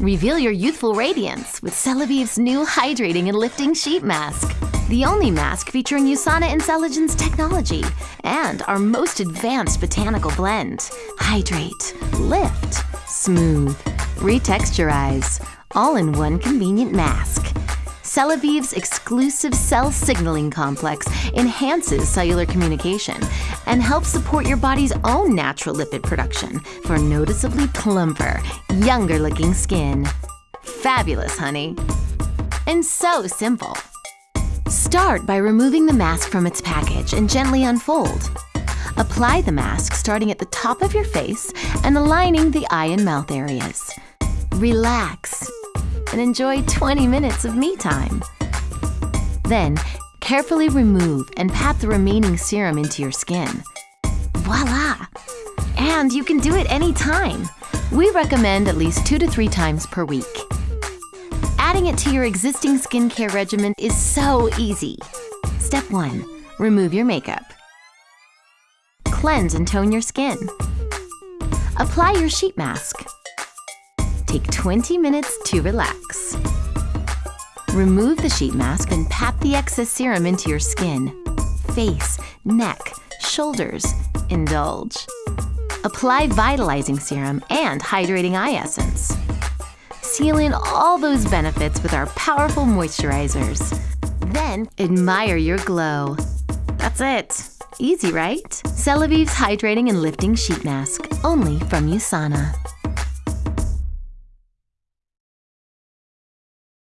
Reveal your youthful radiance with Celavive's new hydrating and lifting sheet mask. The only mask featuring USANA Intelligence technology and our most advanced botanical blend. Hydrate, lift, smooth, retexturize, all in one convenient mask. Celavive's exclusive cell signaling complex enhances cellular communication and helps support your body's own natural lipid production for noticeably plumper, younger looking skin. Fabulous, honey. And so simple. Start by removing the mask from its package and gently unfold. Apply the mask starting at the top of your face and aligning the eye and mouth areas. Relax and enjoy 20 minutes of me time. Then, carefully remove and pat the remaining serum into your skin. Voila! And you can do it anytime. We recommend at least two to three times per week. Adding it to your existing skincare regimen is so easy. Step 1. Remove your makeup. Cleanse and tone your skin. Apply your sheet mask. Take 20 minutes to relax. Remove the sheet mask and pat the excess serum into your skin, face, neck, shoulders. Indulge. Apply vitalizing serum and hydrating eye essence. Seal in all those benefits with our powerful moisturizers. Then admire your glow. That's it. Easy, right? Celavive's Hydrating and Lifting Sheet Mask, only from USANA.